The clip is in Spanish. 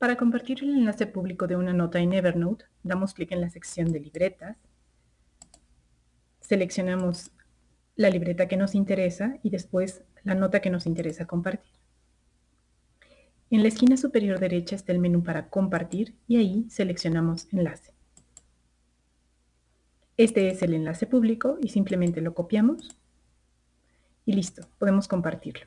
Para compartir el enlace público de una nota en Evernote, damos clic en la sección de libretas, seleccionamos la libreta que nos interesa y después la nota que nos interesa compartir. En la esquina superior derecha está el menú para compartir y ahí seleccionamos enlace. Este es el enlace público y simplemente lo copiamos y listo, podemos compartirlo.